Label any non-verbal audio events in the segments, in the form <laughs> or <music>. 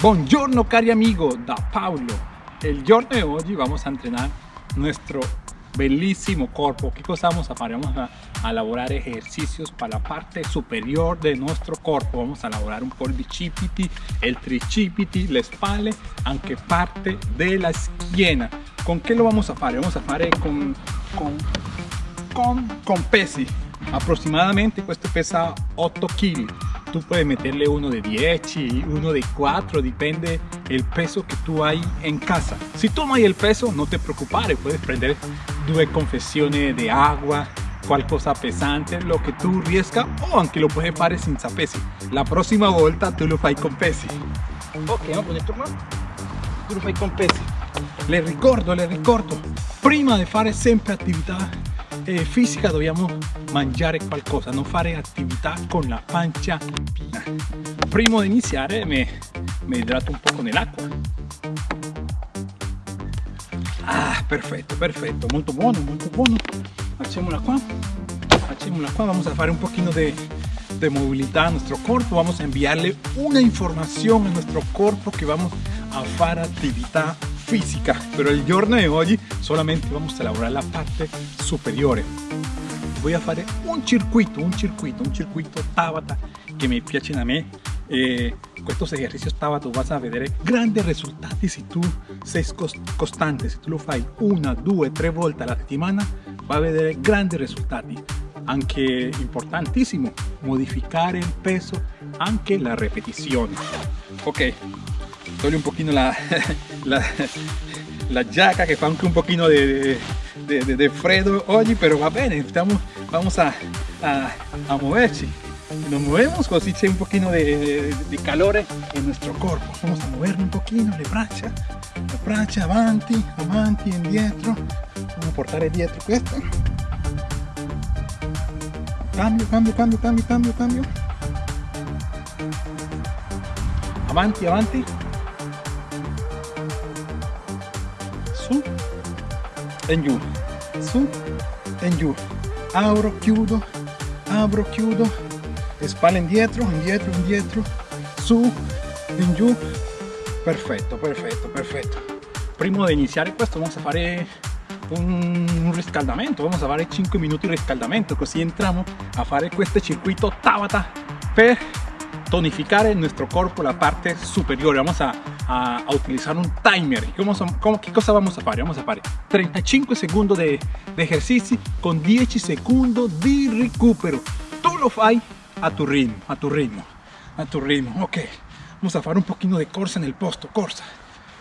Buongiorno cari amigo da Paolo. El giorno de hoy vamos a entrenar nuestro bellísimo cuerpo. ¿Qué cosa vamos a hacer? Vamos a, elaborar ejercicios para la parte superior de nuestro cuerpo. Vamos a elaborar un po' el tricipiti, la espalda, anche parte de la schiena. ¿Con qué lo vamos a hacer? Vamos a hacer con, con, con, con pesi. Aproximadamente questo pesa 8 kg tú puedes meterle uno de 10 y uno de 4, depende el peso que tú hay en casa. Si hay el peso, no te preocupes, puedes prender dos confesiones de agua, cual cosa pesante, lo que tú riesca o aunque lo puedes fare sin pesi. La próxima vuelta tú lo fai con pesi. Ok, vamos a poner tu mano. Tú lo fai con pesi. Le ricordo, le ricordo, prima de fare sempre attività eh, fisica dobbiamo mangiare qualcosa, non fare attività con la pancia piena. Prima di iniziare mi, mi idrato un po' con l'acqua. Ah, perfetto, perfetto, molto buono, molto buono. Facciamola qua, facciamola qua, vamos a fare un pochino de movilidad a nuestro cuerpo, vamos a enviarle una información a nuestro cuerpo que vamos a hacer actividad física, pero el giorno de hoy solamente vamos a elaborar la parte superior. Voy a hacer un circuito, un circuito, un circuito Tabata que me piacen a mí. Eh, estos ejercicios Tabata vas a ver grandes resultados si tú seis constante, si tú lo fai una, dos, tres vueltas a la semana, va a ver grandes resultados. Anche importantísimo, modificar el peso, anche la repetición. Ok, doy un poquito la, <laughs> la, la giacca che fa anche un pochino de, de, de, de freddo oggi, pero va bene, estamos, vamos a, a, a moverci. Nos movemos, así c'è un poquito de, de, calor en nuestro cuerpo. Vamos a mover un poquito le braccia, le braccia avanti, avanti, indietro. Vamos a portare dietro questo. Cambio, cambio, cambio, cambio, cambio, cambio. Avanti, avanti. Su e giù su e giù apro chiudo apro chiudo spalle indietro indietro indietro su in giù perfetto perfetto perfetto prima di iniziare questo vamos a fare un, un riscaldamento vamos a fare 5 minuti di riscaldamento così entriamo a fare questo circuito Tabata per tonificar en nuestro cuerpo la parte superior. Vamos a, a, a utilizar un timer. ¿Cómo, cómo, ¿Qué cosa vamos a hacer? Vamos a hacer 35 segundos de, de ejercicio con 10 segundos de recupero. Tú lo fai a tu ritmo, a tu ritmo, a tu ritmo. Ok, vamos a hacer un poquito de corsa en el posto. Corsa,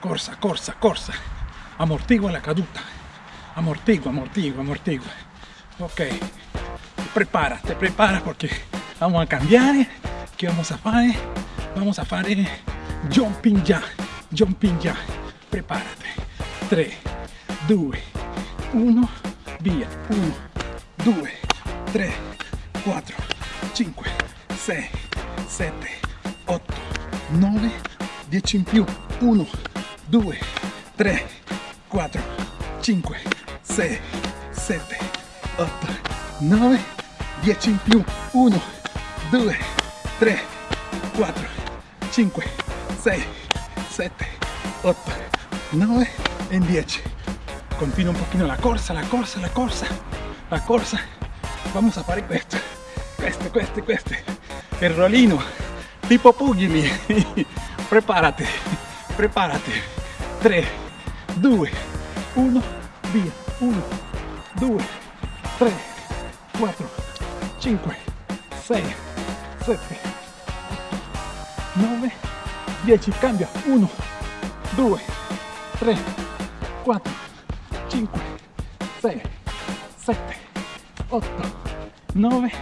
corsa, corsa, corsa. Amortigua la caduta. Amortigua, amortigua, amortigua. Ok, prepara, te prepara porque vamos a cambiar vamos a hacer? Vamos a hacer jumping ya, jumping ya. Prepárate. 3, 2, 1, via. 1, 2, 3, 4, 5, 6, 7, 8, 9, 10 in più. 1, 2, 3, 4, 5, 6, 7, 8, 9, 10 in più. 1, 2, 3, 4, 5, 6, 7, 8, 9 e 10. Continúa un poquito la corsa, la corsa, la corsa, la corsa. Vamos a fare questo, questo, questo, questo. El rolino, tipo pugili. <laughs> prepárate, prepárate. 3, 2, 1, via. 1, 2, 3, 4, 5, 6, 7, 9, 10, cambia, 1, 2, 3, 4, 5, 6, 7, 8, 9,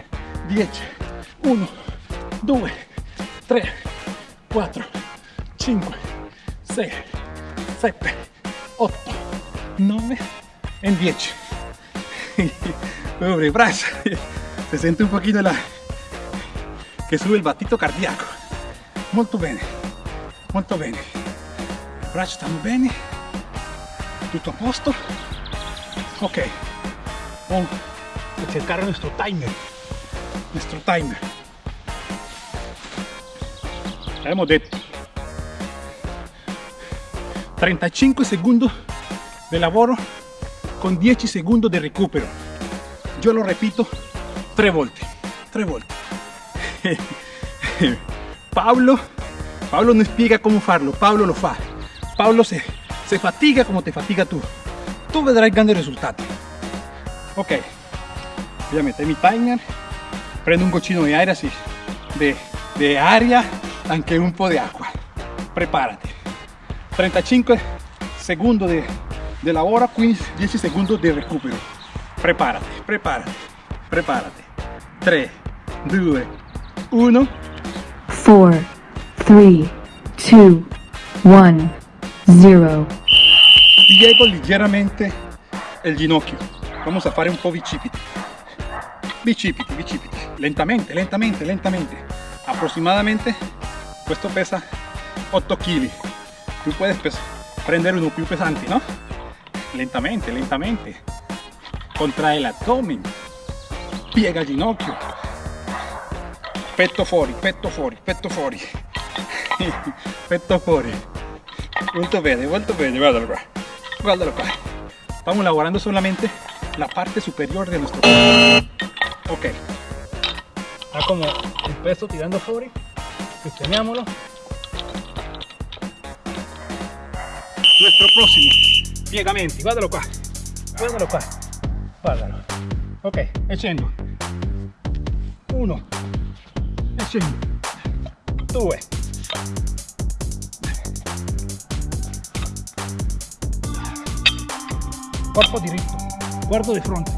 10, 1, 2, 3, 4, 5, 6, 7, 8, 9 en 10. Pobre brazo, se siente un poquito la que sube el batito cardíaco. molto bene molto bene braccia stanno bene tutto a posto ok. Vamos a cercare nuestro timer. Nuestro timer. Abbiamo detto 35 segundos de lavoro con 10 segundos de recupero. Yo lo repito tre volte, tre volte. <laughs> Pablo, Pablo no spiega cómo farlo, Pablo lo fa. Pablo se, se fatiga como te fatiga tú. Tú vedrai grandi risultati. Ok, voy a meter mi timer, prendo un goccino de aire así, de, de aria, anche un po' de agua. Prepárate. 35 segundos de, de lavoro, 15, 10 segundos de recupero. Prepárate, prepárate, prepárate. 3, 2, 1. 4, 3, 2, 1, 0. Piego leggermente il ginocchio. Vamos a fare un po' bicipiti. Bicipiti, bicipiti. Lentamente, lentamente, lentamente. Aproximadamente questo pesa 8 kg. Tú puedes prendere uno più pesante, ¿no? Lentamente, lentamente. Contrae el abdomen. Piega il ginocchio. Petto fuori, petto fuori, petto fuori. <laughs> petto fuori. Molto bene, molto bene, guardalo qua. Guardalo qua. Estamos lavorando solamente la parte superior de nuestro cuerpo. Ok. Está como el peso tirando fuori. Sistemiamolo. Nuestro próximo. Piegamenti, guardalo qua. Guardalo qua. Guardalo. Ok, e. Uno. E scendo. Due. Corpo diritto. Guardo di fronte.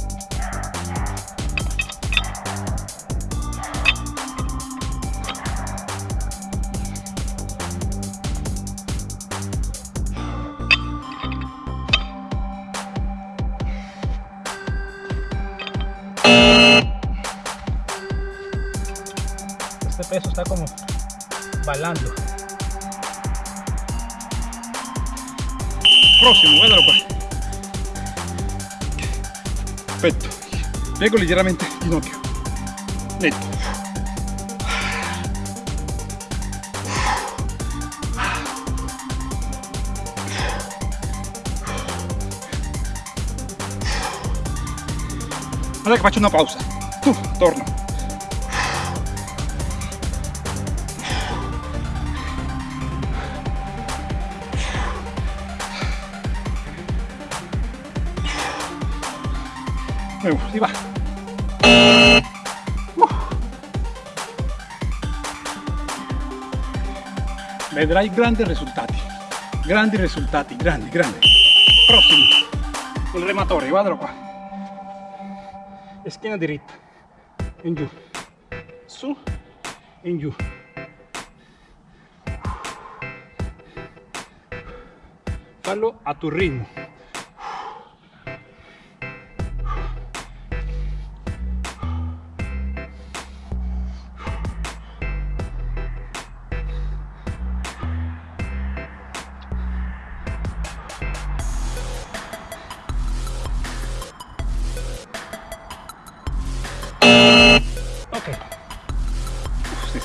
Este peso está como balando. Próximo, guardalo qua. Piego leggermente il ginocchio. Netto. Guarda che faccio una pausa. Tu, torno. Nuevo, si va. Vedrai grandi risultati. Grandi risultati, grandi, grandi. Prossimo. Il rematore, guardalo qua. E schiena diritta. In giù. Su. In giù. Fallo a tu ritmo.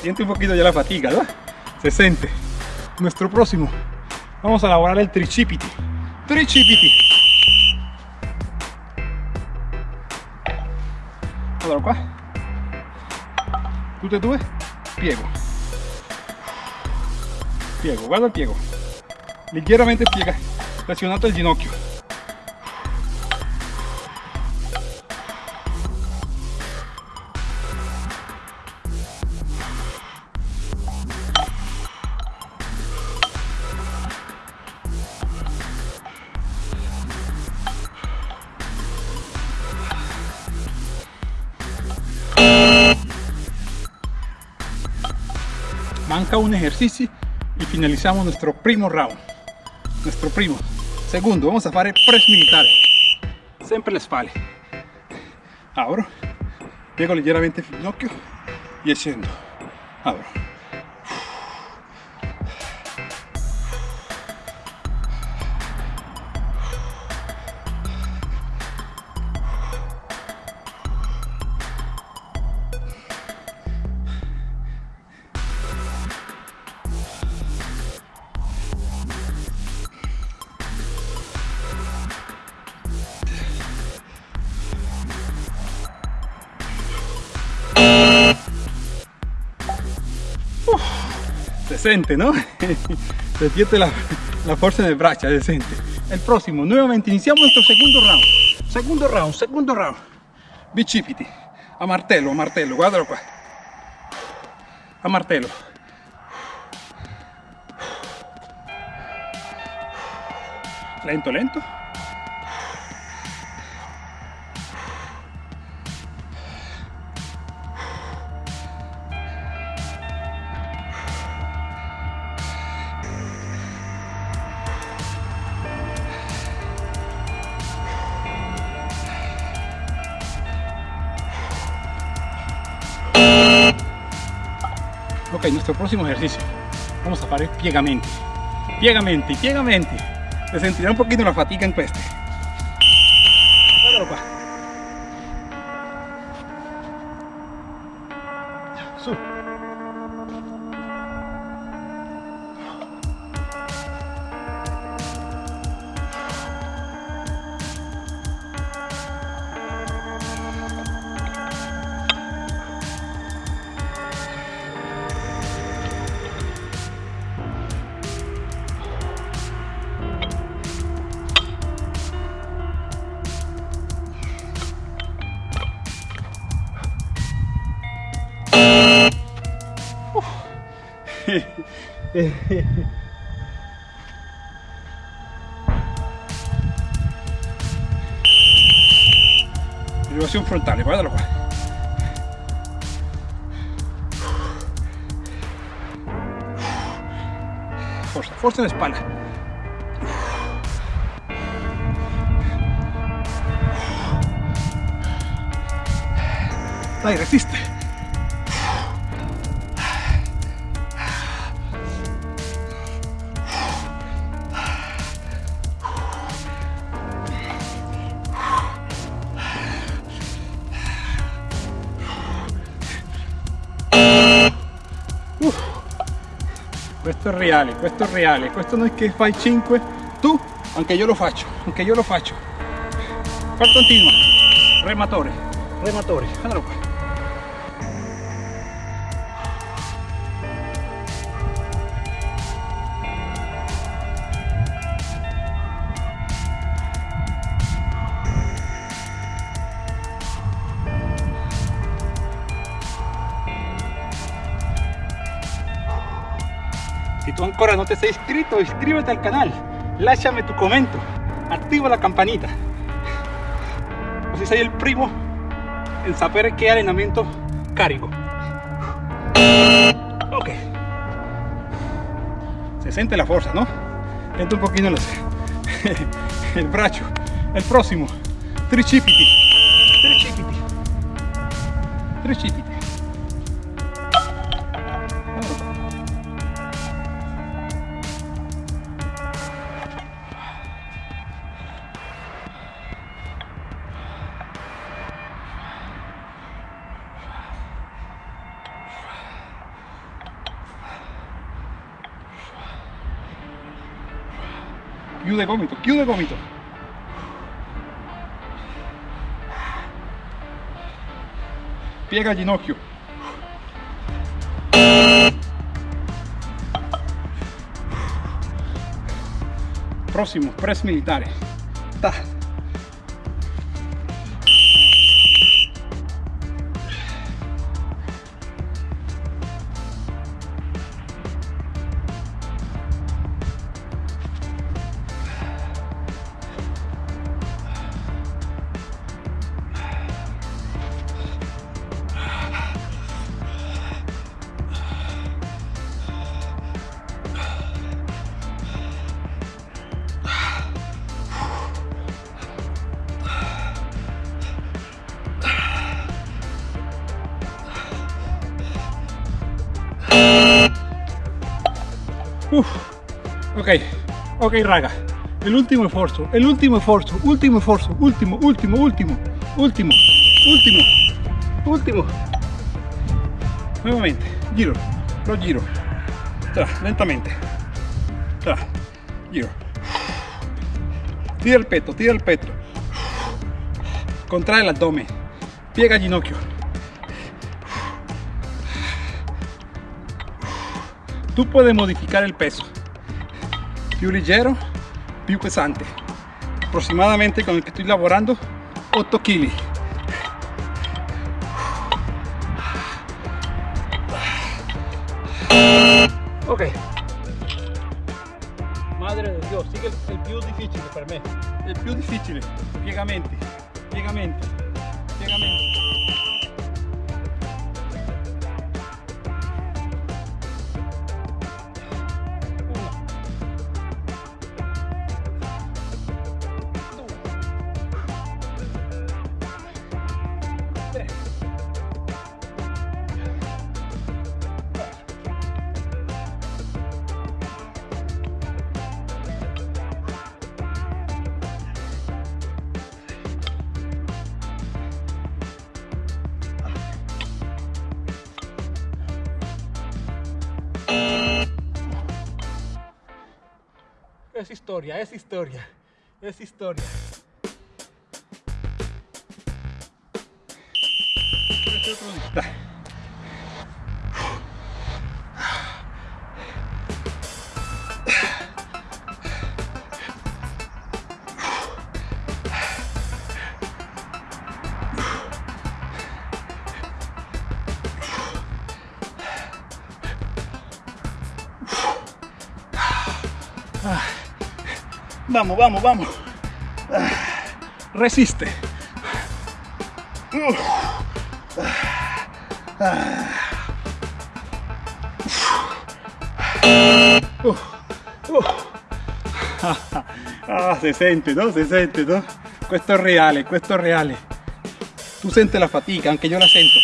Siente un poquito ya la fatiga, ¿no? Se siente. Nuestro próximo. Vamos a elaborar el tricipiti. Tricipiti. Guardalo qua. Tutte e due. Piego. Piego, guarda il piego. Leggermente piega. Flessionato il ginocchio. Manca un ejercicio y finalizamos nuestro primo round. Nuestro primo. Segundo vamos a fare press militare sempre le spalle abro. Piego leggermente il ginocchio y scendo abro decente, ¿no? <laughs> Se la, la fuerza en el brazo, decente. El próximo, nuevamente, iniciamos nuestro segundo round. Segundo round, segundo round. Bicipiti. A martello, a martello, guardalo qua. A martello. Lento, lento. Nuestro próximo ejercicio. Vamos a hacer piegamenti. Piegamenti, piegamenti. Se sentirá un poquito la fatiga en este. Guardalo frontale, guardalo qua. Forza, forza en la espalda. Dai, resiste. Questo è reale, questo è reale, questo non è che fai 5 tu, anche io lo faccio, anche io lo faccio. Qua continua, rematore, rematore, guardalo qua. Si no te sei iscrito, iscríbete al canal, lasciami tu commento, attiva la campanita. Così sei il primo en sapere che allenamento carico. Ok. Se siente la fuerza, ¿no? Siente un poquito los, <laughs> el brazo. El próximo. Tricipiti. Tricipiti. Tricipiti. Chiude gomito, chiude gomito. Piega ginocchio. Próximo, press militare. Ta. Ok raga, el último esfuerzo, el último esfuerzo, último esfuerzo, último, último, último, último, último, último. Nuevamente, giro, lo giro, tra, lentamente, tra, giro. Tira el peto, tira el peto, contrae el abdomen, piega ginocchio. tu puoi modificare il peso più leggero più pesante aproximadamente con il che sto lavorando 8 kg ok. Madre de Dio sigue il, il più difficile per me. Il più difficile piegamenti piegamenti piegamenti Es historia, es historia, es historia. Día. Vamos, vamos, vamos. Resiste. Ah. Si sente, no? Si sente, no? Questo è reale, questo è reale. Tu la fatica, anche io la sento.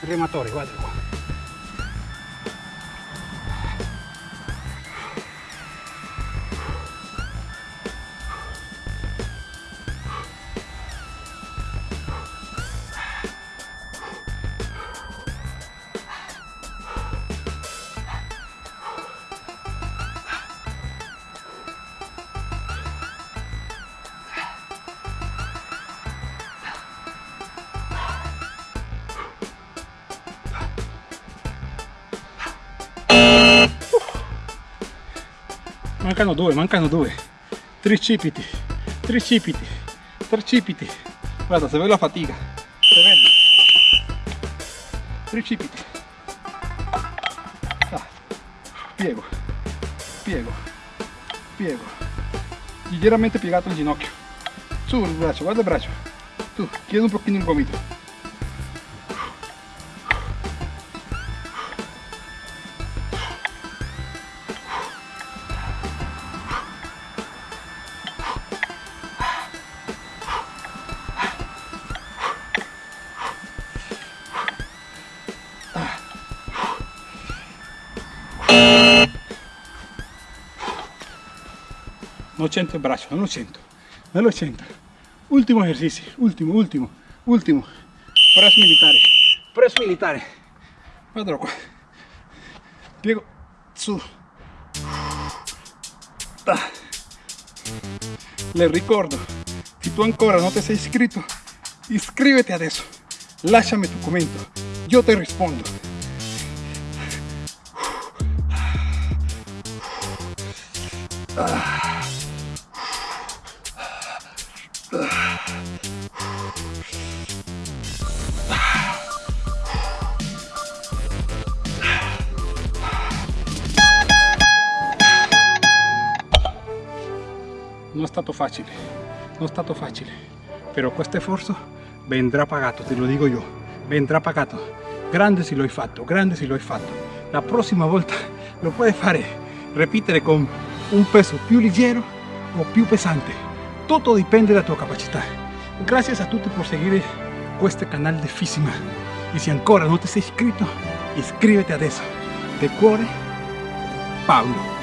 Rematore, guarda Mancano due, mancano due. Tricipiti, tricipiti, tricipiti. Guarda, se ve la fatica. Se vede. Tricipiti. Ah. Piego, piego, piego. Leggermente piegato il ginocchio. Su il braccio, guarda il braccio. Tu, chiedi un pochino il gomito. Non centro il braccio, non lo centro, non lo centro. Ultimo esercizio, ultimo, ultimo, ultimo. Press militare, press militare. Guardalo qua. Piego, su. Ah. Le ricordo, se tu ancora non ti sei iscritto, iscriviti adesso. Lasciami tu commento, io ti rispondo. Non è stato facile, non è stato facile, però questo sforzo vendrà pagato, te lo dico io, vendrà pagato. Grande se lo hai fatto, grande se lo hai fatto. La prossima volta lo puoi fare, ripetere con un peso più leggero o più pesante. Tutto dipende dalla tua capacità. Grazie a tutti per seguire questo canale di Fissima. E se ancora non ti sei iscritto, iscriviti adesso. De cuore, Paolo.